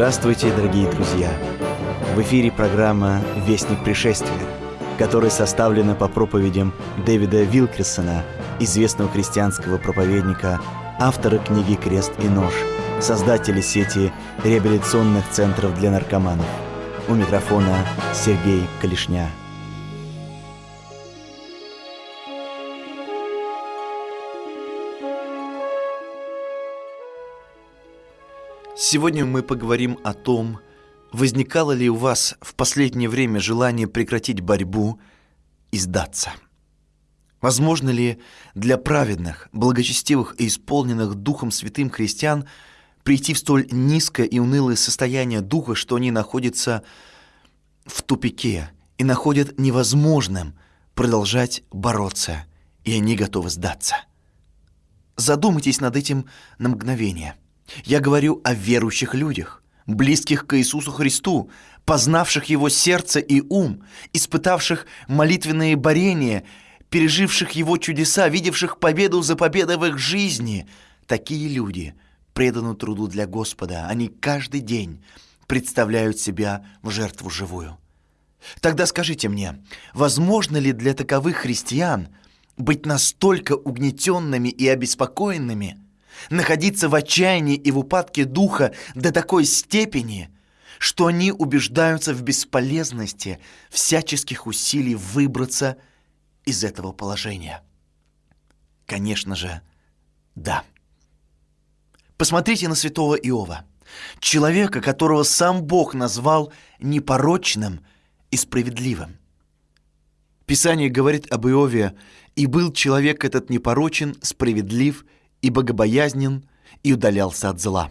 Здравствуйте, дорогие друзья! В эфире программа «Вестник пришествия», которая составлена по проповедям Дэвида Вилкерсона, известного христианского проповедника, автора книги «Крест и нож», создателя сети реабилитационных центров для наркоманов. У микрофона Сергей Калишня. Сегодня мы поговорим о том, возникало ли у вас в последнее время желание прекратить борьбу и сдаться. Возможно ли для праведных, благочестивых и исполненных Духом Святым христиан прийти в столь низкое и унылое состояние духа, что они находятся в тупике и находят невозможным продолжать бороться, и они готовы сдаться? Задумайтесь над этим на мгновение – я говорю о верующих людях, близких к Иисусу Христу, познавших Его сердце и ум, испытавших молитвенные борения, переживших Его чудеса, видевших победу за победой в их жизни. Такие люди преданы труду для Господа. Они каждый день представляют себя в жертву живую. Тогда скажите мне, возможно ли для таковых христиан быть настолько угнетенными и обеспокоенными – находиться в отчаянии и в упадке духа до такой степени, что они убеждаются в бесполезности всяческих усилий выбраться из этого положения. Конечно же, да. Посмотрите на святого Иова, человека, которого сам Бог назвал непорочным и справедливым. Писание говорит об Иове, «И был человек этот непорочен, справедлив и богобоязнен, и удалялся от зла.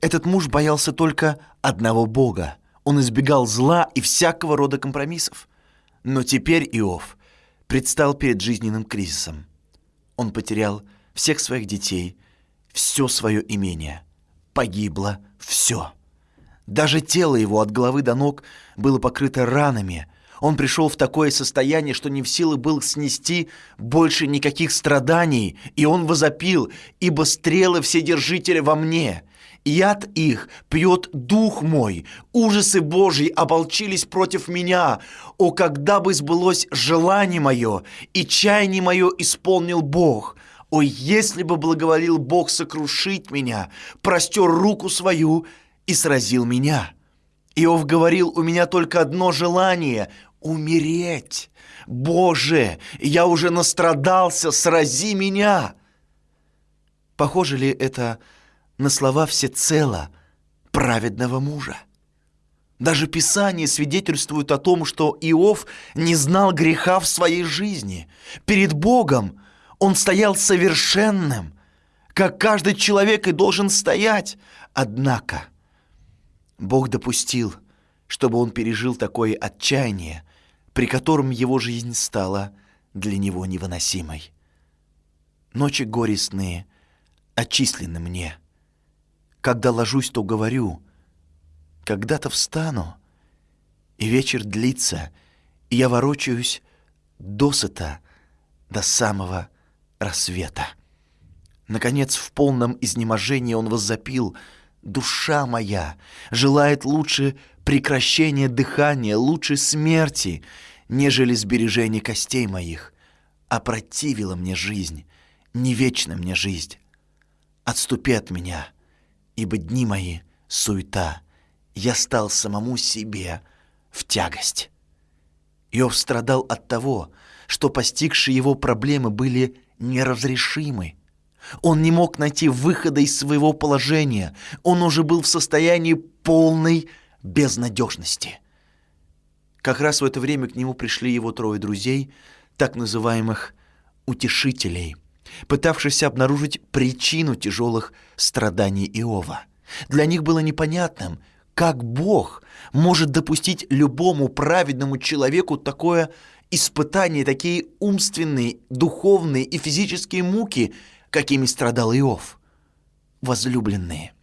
Этот муж боялся только одного Бога. Он избегал зла и всякого рода компромиссов. Но теперь Иов предстал перед жизненным кризисом. Он потерял всех своих детей, все свое имение. Погибло все. Даже тело его от головы до ног было покрыто ранами – он пришел в такое состояние, что не в силах был снести больше никаких страданий, и он возопил, ибо стрелы вседержителя во мне. Яд их пьет дух мой, ужасы Божьи оболчились против меня. О, когда бы сбылось желание мое, и чаяние мое исполнил Бог!» Ой, если бы благоволил Бог сокрушить меня, простер руку свою и сразил меня. Иов говорил, у меня только одно желание умереть. Боже, я уже настрадался, срази меня!» Похоже ли это на слова всецело праведного мужа? Даже Писание свидетельствует о том, что Иов не знал греха в своей жизни. Перед Богом он стоял совершенным, как каждый человек и должен стоять. Однако Бог допустил, чтобы он пережил такое отчаяние, при котором его жизнь стала для него невыносимой. Ночи горестные отчислены мне. Когда ложусь, то говорю, когда-то встану, и вечер длится, и я ворочаюсь досыта до самого рассвета. Наконец, в полном изнеможении он воззапил — Душа моя желает лучше прекращения дыхания, лучше смерти, нежели сбережения костей моих. Опротивила мне жизнь, не вечна мне жизнь. Отступи от меня, ибо дни мои — суета. Я стал самому себе в тягость. Иов страдал от того, что постигшие его проблемы были неразрешимы. Он не мог найти выхода из своего положения. Он уже был в состоянии полной безнадежности. Как раз в это время к нему пришли его трое друзей, так называемых «утешителей», пытавшихся обнаружить причину тяжелых страданий Иова. Для них было непонятным, как Бог может допустить любому праведному человеку такое испытание, такие умственные, духовные и физические муки – какими страдал Иов. Возлюбленные,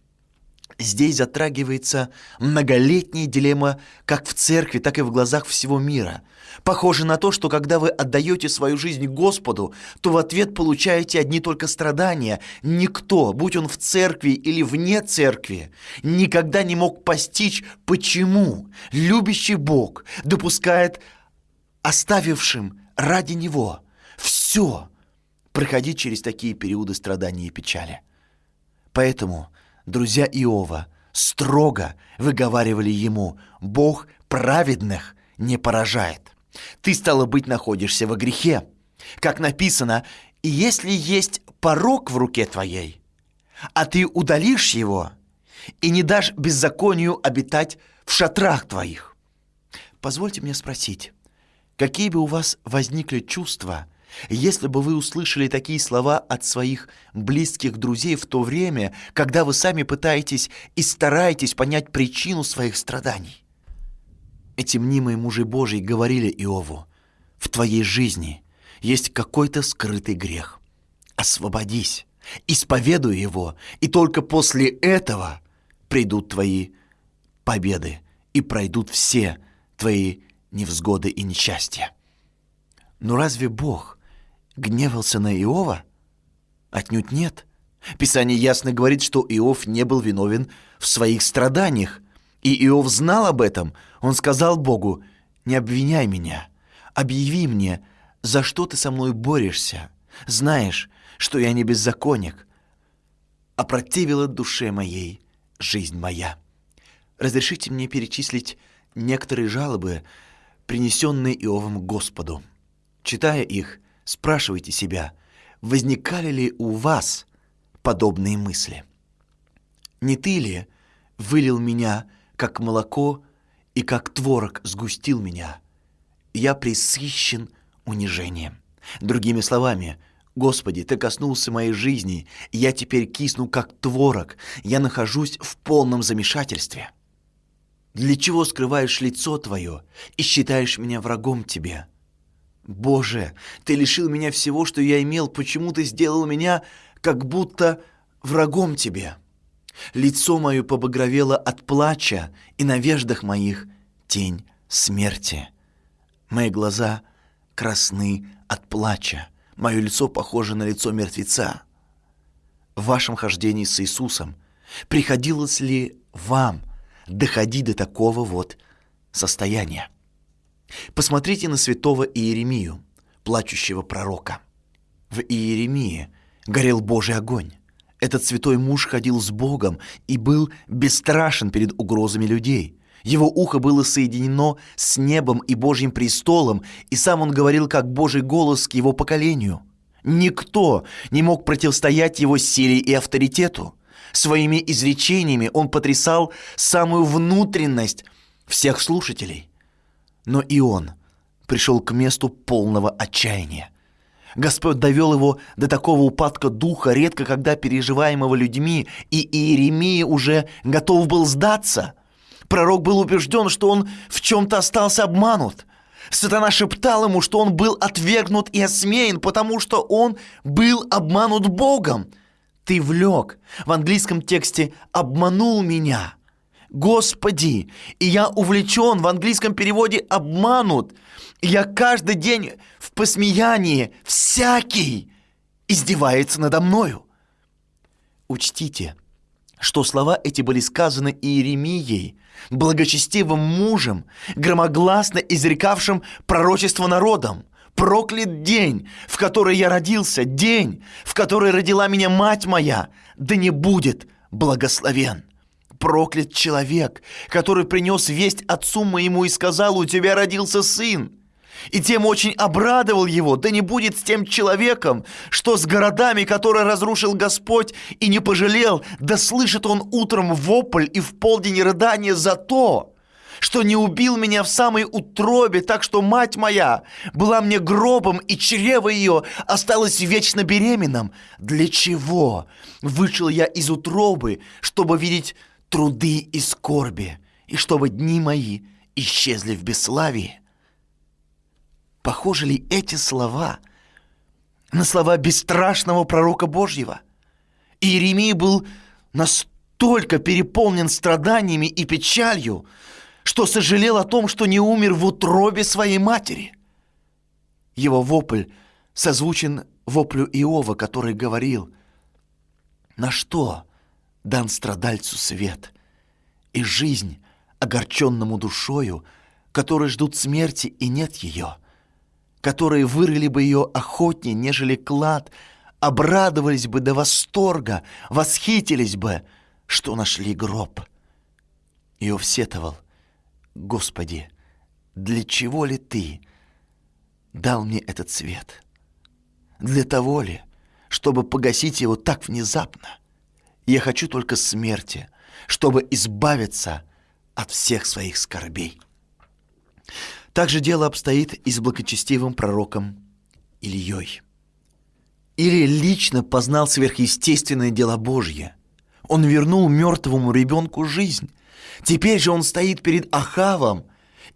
Здесь затрагивается многолетняя дилемма как в церкви, так и в глазах всего мира. Похоже на то, что когда вы отдаете свою жизнь Господу, то в ответ получаете одни только страдания. Никто, будь он в церкви или вне церкви, никогда не мог постичь, почему любящий Бог допускает оставившим ради Него все проходить через такие периоды страдания и печали. Поэтому – друзья Иова строго выговаривали ему, Бог праведных не поражает. Ты, стало быть, находишься во грехе. Как написано, если есть порог в руке твоей, а ты удалишь его и не дашь беззаконию обитать в шатрах твоих. Позвольте мне спросить, какие бы у вас возникли чувства – если бы вы услышали такие слова от своих близких друзей в то время, когда вы сами пытаетесь и стараетесь понять причину своих страданий. Эти мнимые мужи Божьи говорили Иову, в твоей жизни есть какой-то скрытый грех. Освободись, исповедуй его, и только после этого придут твои победы и пройдут все твои невзгоды и несчастья. Но разве Бог гневался на Иова? Отнюдь нет. Писание ясно говорит, что Иов не был виновен в своих страданиях. И Иов знал об этом. Он сказал Богу, «Не обвиняй меня, объяви мне, за что ты со мной борешься. Знаешь, что я не беззаконник, а противила душе моей жизнь моя». Разрешите мне перечислить некоторые жалобы, принесенные Иовом Господу. Читая их, Спрашивайте себя, возникали ли у вас подобные мысли? Не ты ли вылил меня, как молоко, и как творог сгустил меня? Я присыщен унижением. Другими словами, Господи, Ты коснулся моей жизни, я теперь кисну, как творог, я нахожусь в полном замешательстве. Для чего скрываешь лицо Твое и считаешь меня врагом Тебе?» Боже, ты лишил меня всего, что я имел, почему ты сделал меня как будто врагом тебе? Лицо мое побагровело от плача, и на веждах моих тень смерти. Мои глаза красны от плача, мое лицо похоже на лицо мертвеца. В вашем хождении с Иисусом приходилось ли вам доходить до такого вот состояния? Посмотрите на святого Иеремию, плачущего пророка. В Иеремии горел Божий огонь. Этот святой муж ходил с Богом и был бесстрашен перед угрозами людей. Его ухо было соединено с небом и Божьим престолом, и сам он говорил как Божий голос к его поколению. Никто не мог противостоять его силе и авторитету. Своими изречениями он потрясал самую внутренность всех слушателей. Но и он пришел к месту полного отчаяния. Господь довел его до такого упадка духа, редко когда переживаемого людьми, и Иеремия уже готов был сдаться. Пророк был убежден, что он в чем-то остался обманут. Сатана шептал ему, что он был отвергнут и осмеян, потому что он был обманут Богом. «Ты влек» в английском тексте «обманул меня». Господи, и я увлечен, в английском переводе обманут. Я каждый день в посмеянии, всякий издевается надо мною. Учтите, что слова эти были сказаны Иеремией, благочестивым мужем, громогласно изрекавшим пророчество народам. Проклят день, в который я родился, день, в который родила меня мать моя, да не будет благословен проклят человек, который принес весть отцу моему и сказал, у тебя родился сын. И тем очень обрадовал его, да не будет с тем человеком, что с городами, которые разрушил Господь и не пожалел, да слышит он утром вопль и в полдень рыдание за то, что не убил меня в самой утробе, так что мать моя была мне гробом, и чрево ее осталось вечно беременным. Для чего вышел я из утробы, чтобы видеть труды и скорби, и чтобы дни мои исчезли в бесславии. Похожи ли эти слова на слова бесстрашного пророка Божьего? Иеремия был настолько переполнен страданиями и печалью, что сожалел о том, что не умер в утробе своей матери. Его вопль созвучен воплю Иова, который говорил, «На что дан страдальцу свет и жизнь огорченному душою, которые ждут смерти и нет ее, которые вырыли бы ее охотнее, нежели клад, обрадовались бы до восторга, восхитились бы, что нашли гроб». Иов сетовал, «Господи, для чего ли Ты дал мне этот свет? Для того ли, чтобы погасить его так внезапно? Я хочу только смерти, чтобы избавиться от всех своих скорбей». Так же дело обстоит и с благочестивым пророком Ильей. Или лично познал сверхъестественное дело Божье. Он вернул мертвому ребенку жизнь. Теперь же он стоит перед Ахавом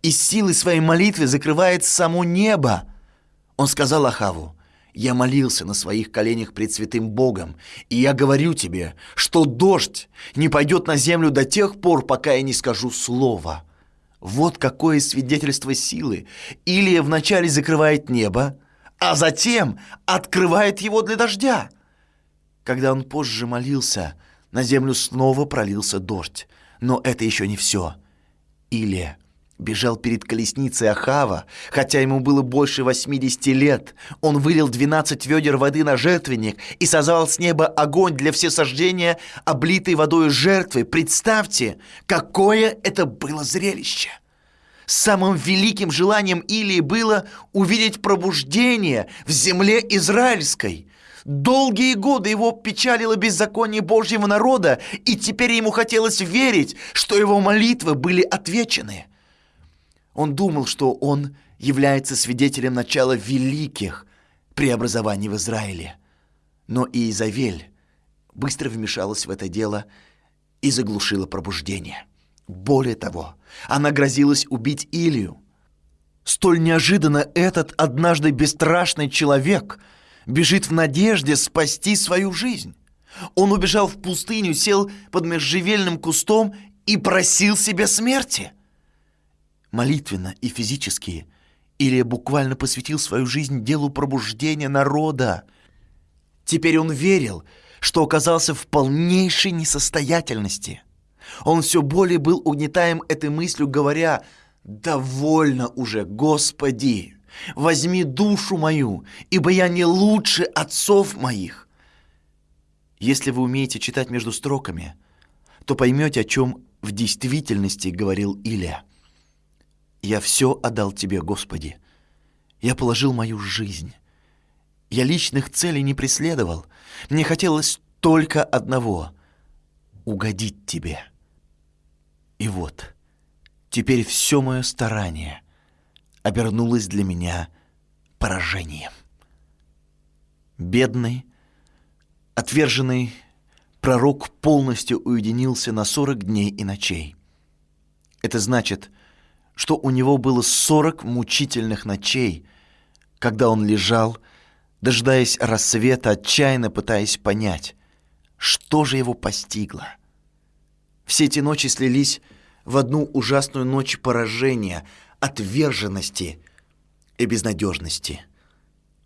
и силой своей молитвы закрывает само небо. Он сказал Ахаву, «Я молился на своих коленях пред святым Богом, и я говорю тебе, что дождь не пойдет на землю до тех пор, пока я не скажу слова». Вот какое свидетельство силы. Илия вначале закрывает небо, а затем открывает его для дождя. Когда он позже молился, на землю снова пролился дождь. Но это еще не все. Илия бежал перед колесницей Ахава, хотя ему было больше 80 лет. Он вылил 12 ведер воды на жертвенник и созвал с неба огонь для всесождения, облитой водой жертвы. Представьте, какое это было зрелище! Самым великим желанием Илии было увидеть пробуждение в земле израильской. Долгие годы его печалило беззаконие Божьего народа, и теперь ему хотелось верить, что его молитвы были отвечены. Он думал, что он является свидетелем начала великих преобразований в Израиле. Но Иезавель быстро вмешалась в это дело и заглушила пробуждение. Более того, она грозилась убить Илью. Столь неожиданно этот однажды бесстрашный человек бежит в надежде спасти свою жизнь. Он убежал в пустыню, сел под межжевельным кустом и просил себе смерти. Молитвенно и физически Илья буквально посвятил свою жизнь делу пробуждения народа. Теперь он верил, что оказался в полнейшей несостоятельности – он все более был угнетаем этой мыслью, говоря, «Довольно уже, Господи! Возьми душу мою, ибо я не лучше отцов моих!» Если вы умеете читать между строками, то поймете, о чем в действительности говорил Илья. «Я все отдал Тебе, Господи. Я положил мою жизнь. Я личных целей не преследовал. Мне хотелось только одного — угодить Тебе». И вот, теперь все мое старание обернулось для меня поражением. Бедный, отверженный пророк полностью уединился на сорок дней и ночей. Это значит, что у него было сорок мучительных ночей, когда он лежал, дожидаясь рассвета, отчаянно пытаясь понять, что же его постигло — все эти ночи слились в одну ужасную ночь поражения, отверженности и безнадежности.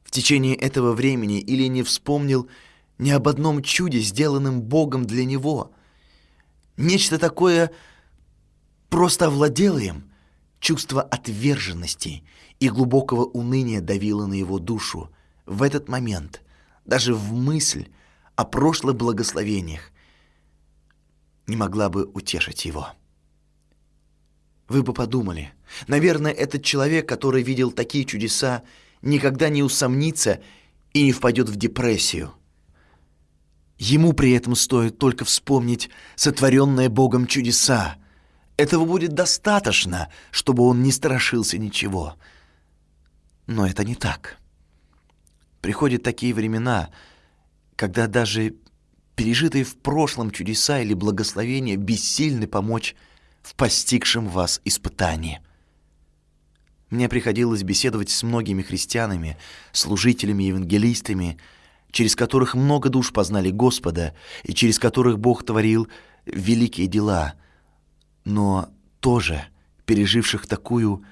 В течение этого времени Или не вспомнил ни об одном чуде, сделанном Богом для него. Нечто такое просто овладело им. Чувство отверженности и глубокого уныния давило на его душу. В этот момент, даже в мысль о прошлых благословениях, не могла бы утешить его. Вы бы подумали, наверное, этот человек, который видел такие чудеса, никогда не усомнится и не впадет в депрессию. Ему при этом стоит только вспомнить сотворенные Богом чудеса. Этого будет достаточно, чтобы он не страшился ничего. Но это не так. Приходят такие времена, когда даже пережитые в прошлом чудеса или благословения бессильны помочь в постигшем вас испытании. Мне приходилось беседовать с многими христианами, служителями, евангелистами, через которых много душ познали Господа и через которых Бог творил великие дела, но тоже переживших такую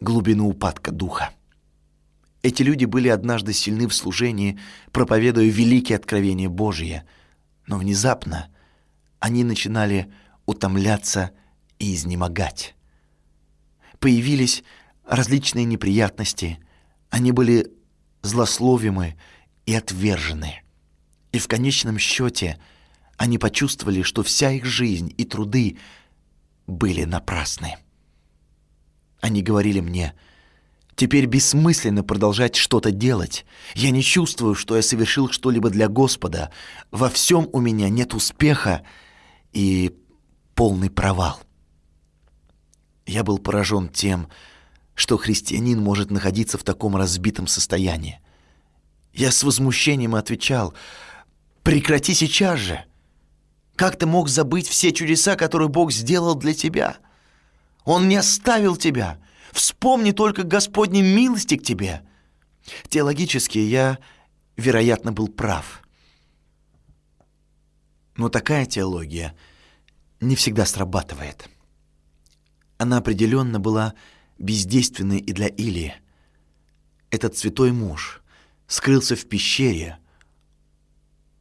глубину упадка духа. Эти люди были однажды сильны в служении, проповедуя великие откровения Божьи, но внезапно они начинали утомляться и изнемогать. Появились различные неприятности, они были злословимы и отвержены. И в конечном счете они почувствовали, что вся их жизнь и труды были напрасны. Они говорили мне, «Теперь бессмысленно продолжать что-то делать. Я не чувствую, что я совершил что-либо для Господа. Во всем у меня нет успеха и полный провал». Я был поражен тем, что христианин может находиться в таком разбитом состоянии. Я с возмущением отвечал, «Прекрати сейчас же! Как ты мог забыть все чудеса, которые Бог сделал для тебя? Он не оставил тебя. Вспомни только Господней милости к тебе». Теологически я, вероятно, был прав. Но такая теология не всегда срабатывает. Она определенно была бездейственной и для Илии. Этот святой муж скрылся в пещере,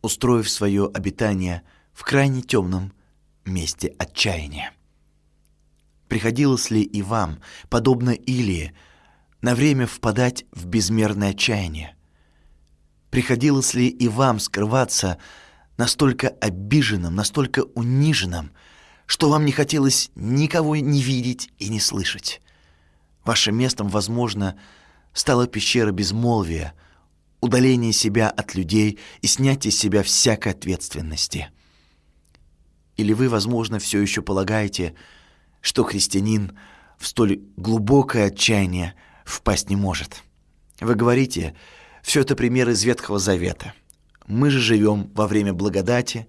устроив свое обитание в крайне темном месте отчаяния. Приходилось ли и вам, подобно Илии, на время впадать в безмерное отчаяние? Приходилось ли и вам скрываться настолько обиженным, настолько униженным, что вам не хотелось никого не видеть и не слышать? Вашим местом, возможно, стала пещера безмолвия, удаление себя от людей и снятие себя всякой ответственности. Или вы, возможно, все еще полагаете, что христианин в столь глубокое отчаяние впасть не может. Вы говорите, все это примеры из Ветхого Завета. Мы же живем во время благодати.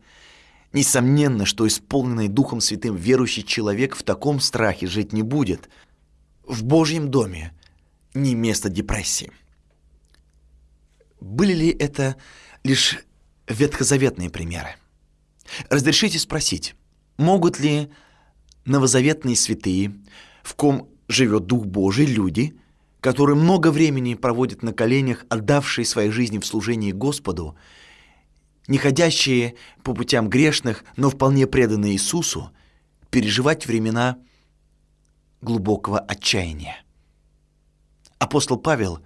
Несомненно, что исполненный Духом Святым верующий человек в таком страхе жить не будет – в Божьем доме не место депрессии. Были ли это лишь ветхозаветные примеры? Разрешите спросить, могут ли новозаветные святые, в ком живет Дух Божий, люди, которые много времени проводят на коленях, отдавшие свои жизни в служении Господу, не ходящие по путям грешных, но вполне преданные Иисусу, переживать времена глубокого отчаяния. Апостол Павел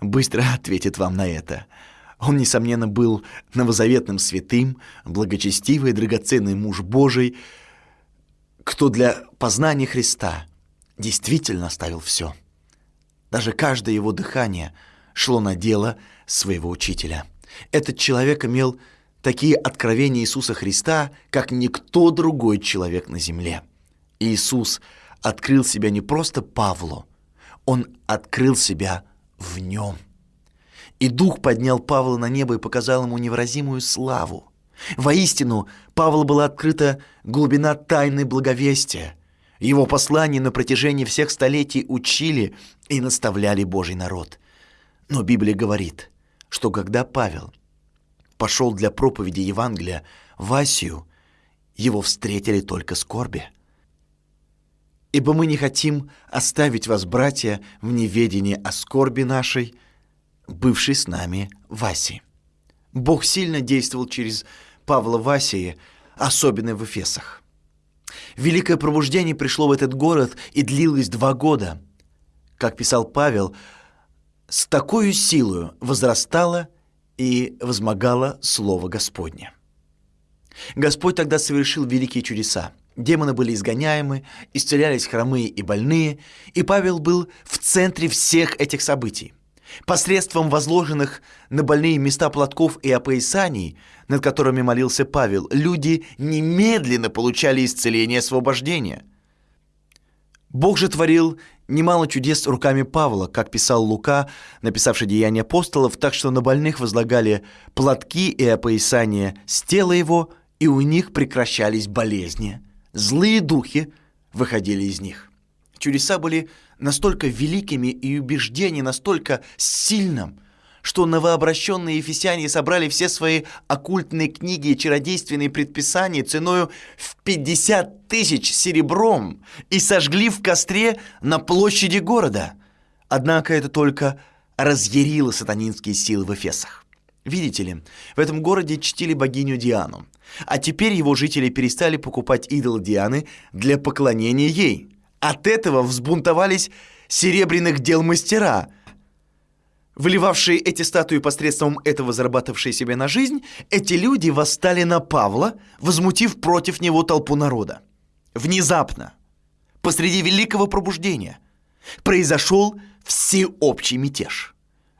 быстро ответит вам на это. Он, несомненно, был новозаветным святым, благочестивый, драгоценный муж Божий, кто для познания Христа действительно оставил все. Даже каждое его дыхание шло на дело своего учителя. Этот человек имел такие откровения Иисуса Христа, как никто другой человек на земле. Иисус – открыл себя не просто Павлу, он открыл себя в нем. И Дух поднял Павла на небо и показал ему невыразимую славу. Воистину, Павлу была открыта глубина тайны благовестия. Его послания на протяжении всех столетий учили и наставляли Божий народ. Но Библия говорит, что когда Павел пошел для проповеди Евангелия в Асию, его встретили только скорби – Ибо мы не хотим оставить вас, братья, в неведении о скорби нашей, бывшей с нами Васи. Бог сильно действовал через Павла Васии, особенно в Эфесах. Великое пробуждение пришло в этот город и длилось два года. Как писал Павел, с такой силою возрастало и возмогало Слово Господне. Господь тогда совершил великие чудеса – Демоны были изгоняемы, исцелялись хромые и больные, и Павел был в центре всех этих событий. Посредством возложенных на больные места платков и опоясаний, над которыми молился Павел, люди немедленно получали исцеление и освобождение. Бог же творил немало чудес руками Павла, как писал Лука, написавший «Деяния апостолов», так что на больных возлагали платки и опоясания с тела его, и у них прекращались болезни – Злые духи выходили из них. Чудеса были настолько великими и убеждение настолько сильным, что новообращенные ефесяне собрали все свои оккультные книги и чародейственные предписания ценою в 50 тысяч серебром и сожгли в костре на площади города. Однако это только разъярило сатанинские силы в Эфесах. Видите ли, в этом городе чтили богиню Диану, а теперь его жители перестали покупать идол Дианы для поклонения ей. От этого взбунтовались серебряных дел мастера – выливавшие эти статуи посредством этого зарабатывавшие себе на жизнь, эти люди восстали на Павла, возмутив против него толпу народа. Внезапно, посреди великого пробуждения, произошел всеобщий мятеж.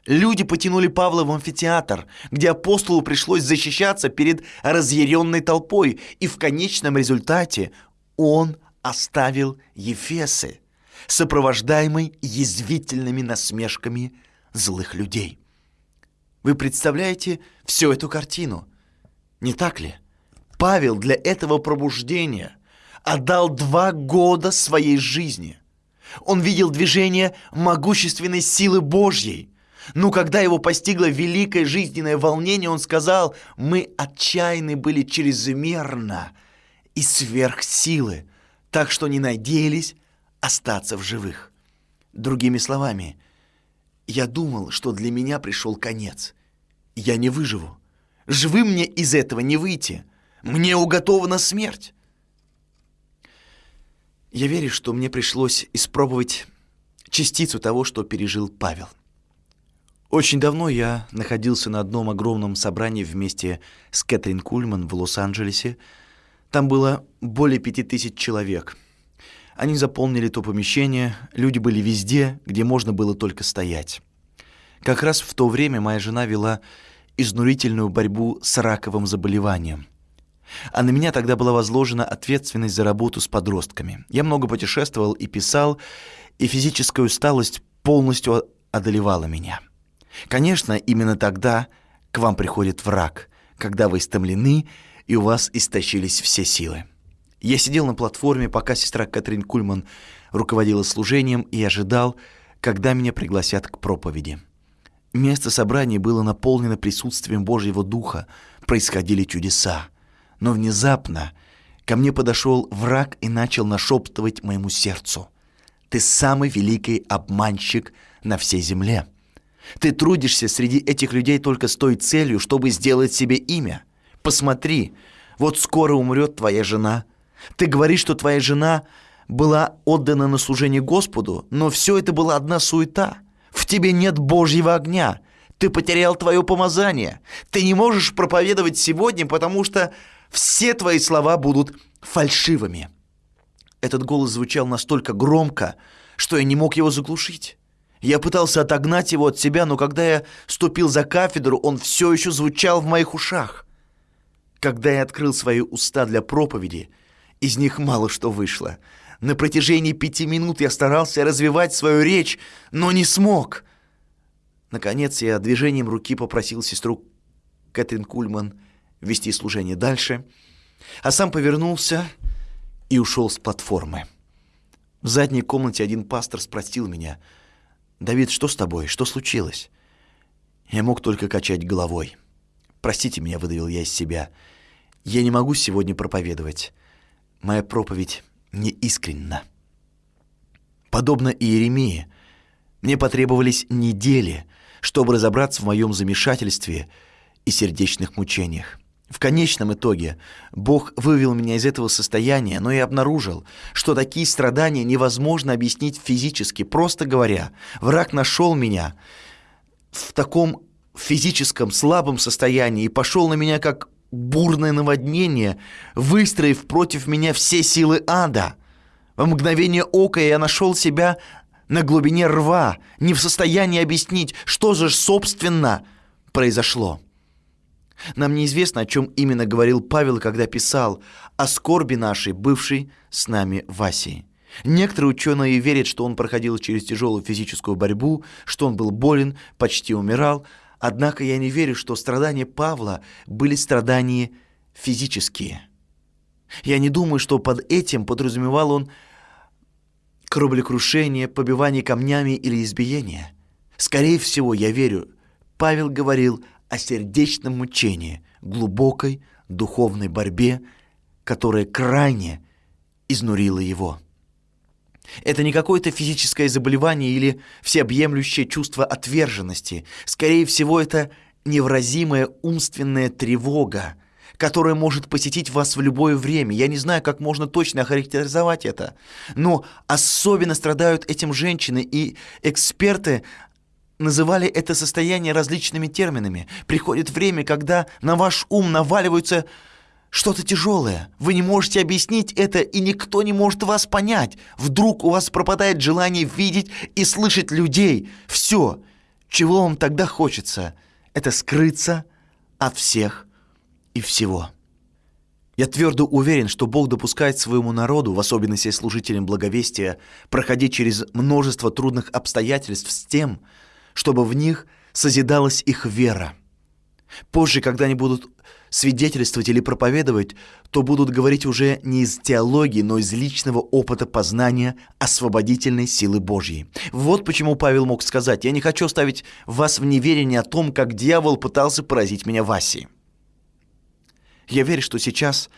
Люди потянули Павла в амфитеатр, где апостолу пришлось защищаться перед разъяренной толпой, и в конечном результате он оставил Ефесы, сопровождаемый язвительными насмешками злых людей. Вы представляете всю эту картину? Не так ли? Павел для этого пробуждения отдал два года своей жизни. Он видел движение могущественной силы Божьей. Но когда его постигло великое жизненное волнение, он сказал, мы отчаянны были чрезмерно и сверх силы, так что не надеялись остаться в живых. Другими словами, я думал, что для меня пришел конец. Я не выживу. Живым мне из этого не выйти. Мне уготована смерть. Я верю, что мне пришлось испробовать частицу того, что пережил Павел. Очень давно я находился на одном огромном собрании вместе с Кэтрин Кульман в Лос-Анджелесе. Там было более пяти тысяч человек – они заполнили то помещение, люди были везде, где можно было только стоять. Как раз в то время моя жена вела изнурительную борьбу с раковым заболеванием. А на меня тогда была возложена ответственность за работу с подростками. Я много путешествовал и писал, и физическая усталость полностью одолевала меня. Конечно, именно тогда к вам приходит враг, когда вы истомлены и у вас истощились все силы. Я сидел на платформе, пока сестра Катрин Кульман руководила служением и ожидал, когда меня пригласят к проповеди. Место собрания было наполнено присутствием Божьего Духа, происходили чудеса. Но внезапно ко мне подошел враг и начал нашептывать моему сердцу. «Ты самый великий обманщик на всей земле. Ты трудишься среди этих людей только с той целью, чтобы сделать себе имя. Посмотри, вот скоро умрет твоя жена – ты говоришь, что твоя жена была отдана на служение Господу, но все это была одна суета. В тебе нет Божьего огня. Ты потерял твое помазание. Ты не можешь проповедовать сегодня, потому что все твои слова будут фальшивыми. Этот голос звучал настолько громко, что я не мог его заглушить. Я пытался отогнать его от себя, но когда я ступил за кафедру, он все еще звучал в моих ушах. Когда я открыл свои уста для проповеди – из них мало что вышло. На протяжении пяти минут я старался развивать свою речь, но не смог. Наконец я движением руки попросил сестру Кэтрин Кульман вести служение дальше, а сам повернулся и ушел с платформы. В задней комнате один пастор спросил меня, «Давид, что с тобой? Что случилось?» Я мог только качать головой. «Простите меня», — выдавил я из себя. «Я не могу сегодня проповедовать моя проповедь не искренна. Подобно Иеремии, мне потребовались недели, чтобы разобраться в моем замешательстве и сердечных мучениях. В конечном итоге Бог вывел меня из этого состояния, но и обнаружил, что такие страдания невозможно объяснить физически. Просто говоря, враг нашел меня в таком физическом слабом состоянии и пошел на меня как бурное наводнение, выстроив против меня все силы ада. В мгновение ока я нашел себя на глубине рва, не в состоянии объяснить, что же собственно произошло. Нам неизвестно, о чем именно говорил Павел, когда писал о скорби нашей, бывшей с нами в Асии. Некоторые ученые верят, что он проходил через тяжелую физическую борьбу, что он был болен, почти умирал, Однако я не верю, что страдания Павла были страдания физические. Я не думаю, что под этим подразумевал он кораблекрушение, побивание камнями или избиение. Скорее всего, я верю, Павел говорил о сердечном мучении, глубокой духовной борьбе, которая крайне изнурила его. Это не какое-то физическое заболевание или всеобъемлющее чувство отверженности. Скорее всего, это невразимая умственная тревога, которая может посетить вас в любое время. Я не знаю, как можно точно охарактеризовать это, но особенно страдают этим женщины, и эксперты называли это состояние различными терминами. Приходит время, когда на ваш ум наваливаются что-то тяжелое. Вы не можете объяснить это, и никто не может вас понять. Вдруг у вас пропадает желание видеть и слышать людей. Все, чего вам тогда хочется, это скрыться от всех и всего. Я твердо уверен, что Бог допускает своему народу, в особенности служителям благовестия, проходить через множество трудных обстоятельств с тем, чтобы в них созидалась их вера. Позже, когда они будут свидетельствовать или проповедовать, то будут говорить уже не из теологии, но из личного опыта познания освободительной силы Божьей. Вот почему Павел мог сказать, «Я не хочу оставить вас в неверии о том, как дьявол пытался поразить меня в Асии». Я верю, что сейчас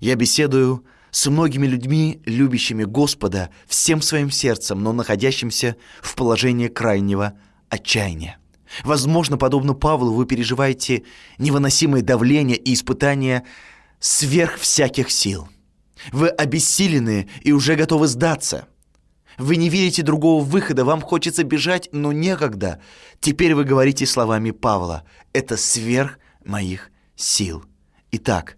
я беседую с многими людьми, любящими Господа всем своим сердцем, но находящимся в положении крайнего отчаяния. Возможно, подобно Павлу, вы переживаете невыносимое давление и испытания сверх всяких сил. Вы обессилены и уже готовы сдаться. Вы не видите другого выхода, вам хочется бежать, но некогда. Теперь вы говорите словами Павла. Это сверх моих сил. Итак,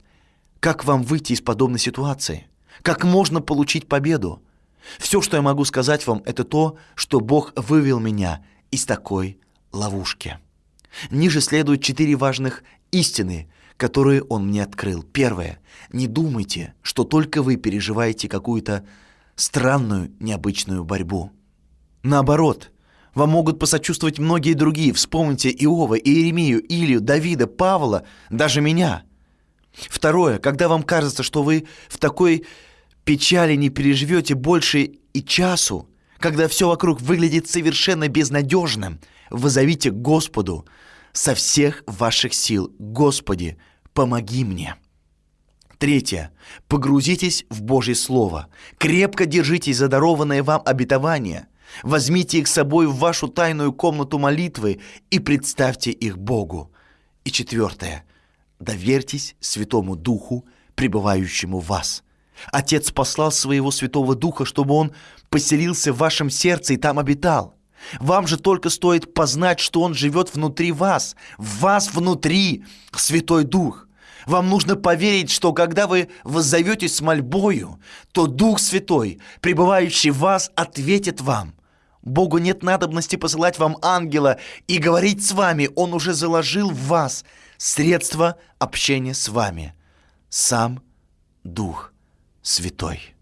как вам выйти из подобной ситуации? Как можно получить победу? Все, что я могу сказать вам, это то, что Бог вывел меня из такой ловушки. Ниже следуют четыре важных истины, которые он мне открыл. Первое. Не думайте, что только вы переживаете какую-то странную, необычную борьбу. Наоборот, вам могут посочувствовать многие другие. Вспомните Иова, Иеремию, Илью, Давида, Павла, даже меня. Второе. Когда вам кажется, что вы в такой печали не переживете больше и часу, когда все вокруг выглядит совершенно безнадежным – Возовите Господу со всех ваших сил. Господи, помоги мне. Третье. Погрузитесь в Божье Слово. Крепко держитесь за дарованное вам обетование. Возьмите их с собой в вашу тайную комнату молитвы и представьте их Богу. И четвертое. Доверьтесь Святому Духу, пребывающему в вас. Отец послал своего Святого Духа, чтобы Он поселился в вашем сердце и там обитал. Вам же только стоит познать, что Он живет внутри вас, в вас внутри, Святой Дух. Вам нужно поверить, что когда вы воззоветесь с мольбою, то Дух Святой, пребывающий в вас, ответит вам. Богу нет надобности посылать вам ангела и говорить с вами. Он уже заложил в вас средства общения с вами. Сам Дух Святой.